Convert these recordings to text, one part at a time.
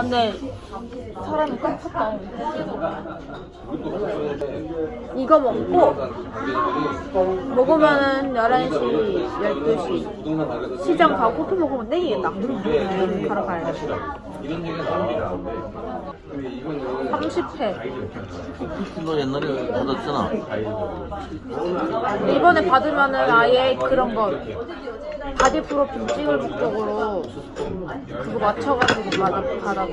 근데 사람이 깜쳤다. 이거 먹고 먹으면은 11시, 12시 시장 가고 또 먹으면 땡이겠다. 가러 가야 돼. 이런 얘기가 나옵니다. 근데 이거는 30회. 너 옛날에 받았잖아. 이번에 받으면은 아예 그런 거 바디 프로필 찍을 목적으로 그거 맞춰가지고 받아, 받아.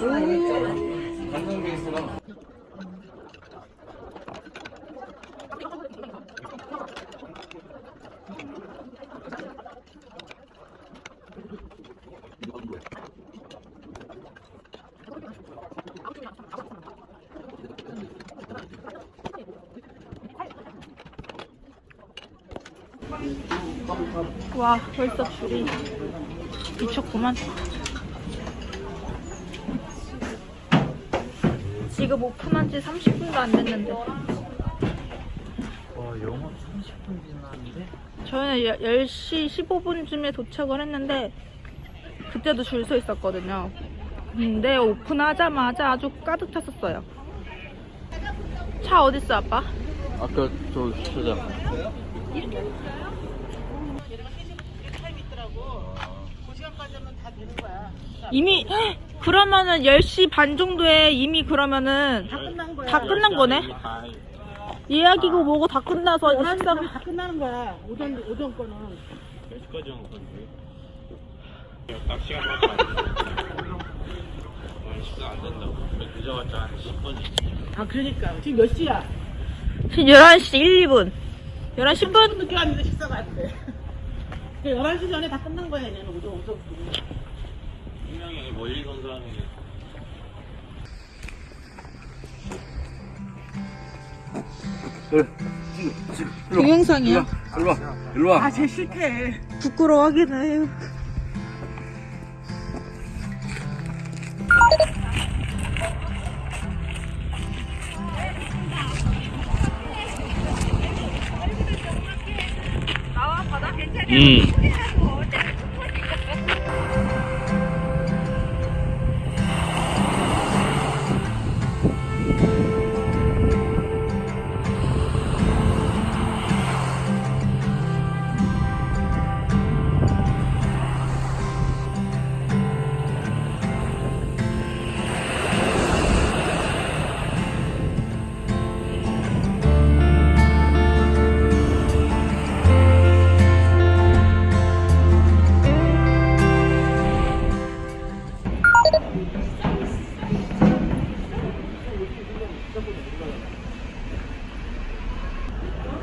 완 와 벌써 줄이 미쳤구만 지금 오픈한 지 30분도 안 됐는데 와 영어 30분 지났는데? 저희는 10시 15분쯤에 도착을 했는데 그때도 줄 서 있었거든요 근데 오픈하자마자 아주 가득 찼었어요 차 어딨어 아빠? 아까 저 주차장. 이미 헉! 그러면은 10시 반 정도에 이미 그러면은 다 끝난 거야. 다 끝난 거네. 예약이고 뭐고 다 끝나서 식사 다 끝나는 거야. 오전 오전 거는. 낚시가 맞아. 식사 안 된다고. 늦어봤자 한 10분이지. 아 그러니까 지금 몇 시야? 지금 11시 1, 2분. 11시 10분? 늦게 왔는데 식사가 안 돼. 11시 전에 다 끝난 거야 얘는 오전 오전. 분명히 멀리 선 사람이 동영상이야. 일로 와. 일로 와. 아쟤 싫대. 부끄러워하긴 해요. 음.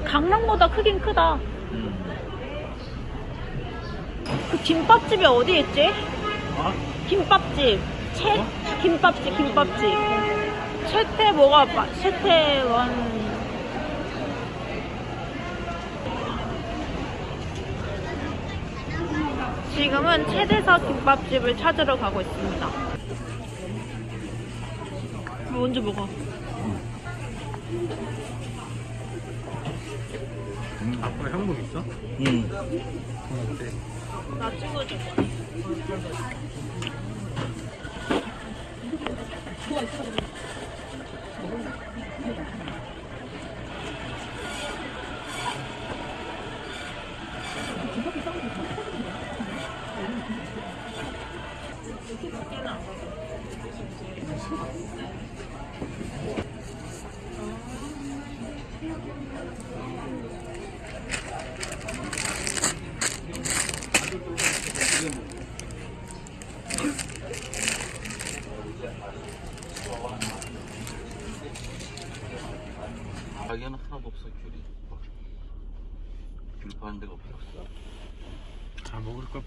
강남보다 크긴 크다. 그 김밥집이 어디 있지? 김밥집. 채 김밥집 김밥집. 채태 뭐가 마- 채태원 지금은 최대서 김밥집을 찾으러 가고 있습니다. 먼저 먹어. 아빠 형복 있어? 음. 나 찍어줘. 가게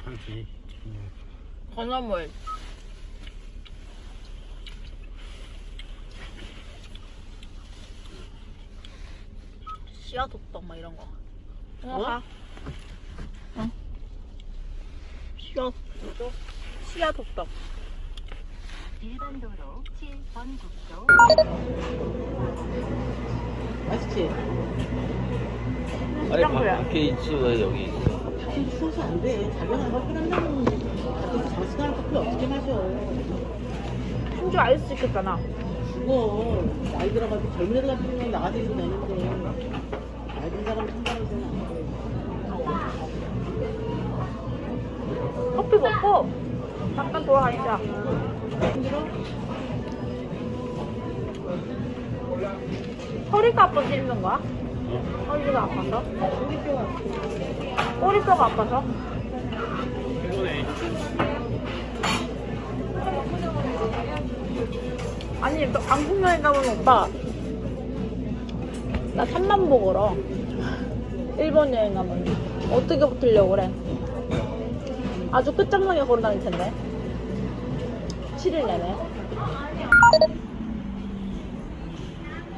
팔지. 건어물. 씨앗 호떡 막 이런 거. 어? 어? 씨앗. 씨앗 호떡. 일반 도로 7번 국도 맛있지? 아니 짱구야. 밖에 있지 왜 여기 있어? 지금 추워서 안 돼. 자기는 커피 한다면 장시간 커피 어떻게 마셔? 충주 아이스 시켰잖아. 죽어. 나이 들어가지고 젊은 애들 같은 경우는 나가서 있어도 되는데. 나이 든 사람 돼. 커피 먹고 잠깐 돌아다니자. 힘들어? 허리가 아파서 힘든 거야? 허리가 아파서? 꼬리뼈가 아파서? 아니, 너 방콕 여행 가면 오빠. 나 3만 보 걸어. 일본 여행 가면. 어떻게 붙으려고 그래? 아주 끝장나게 걸어 다닐 텐데. 7일 내내.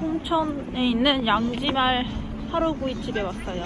홍천에 있는 양지말 하루구이집에 왔어요.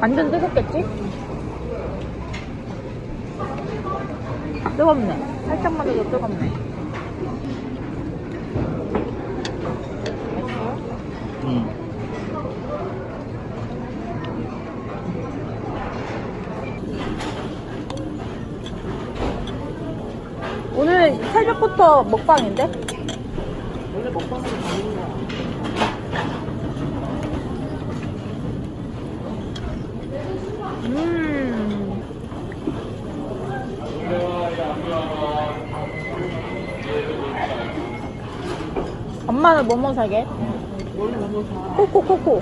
완전 뜨겁겠지? 뜨겁네. 살짝만 해도 뜨겁네. 응. 새벽부터 먹방인데? 원래 먹방은 가는 거야. 음. 엄마는 뭐뭐 사게? 원래 너무 사. 코코 코코.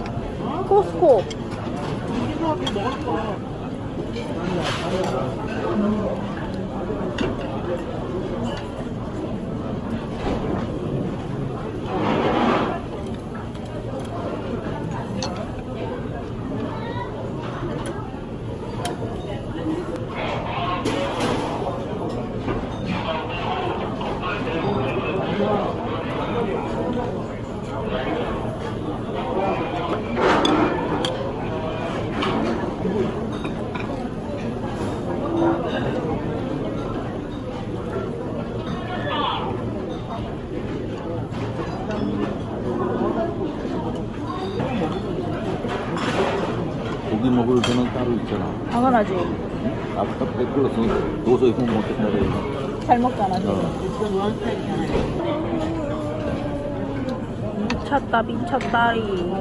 코스코. 우리가 그 먹을 거. 고기 먹을 때는 따로 있잖아. 당연하지. 아까 댓글로서 도저히 못 먹겠다. 잘 먹잖아. 어. 미쳤다, 미쳤다리.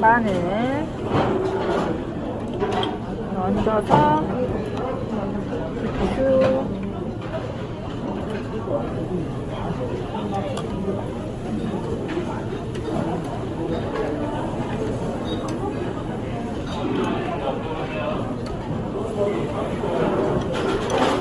마늘. 얹어서.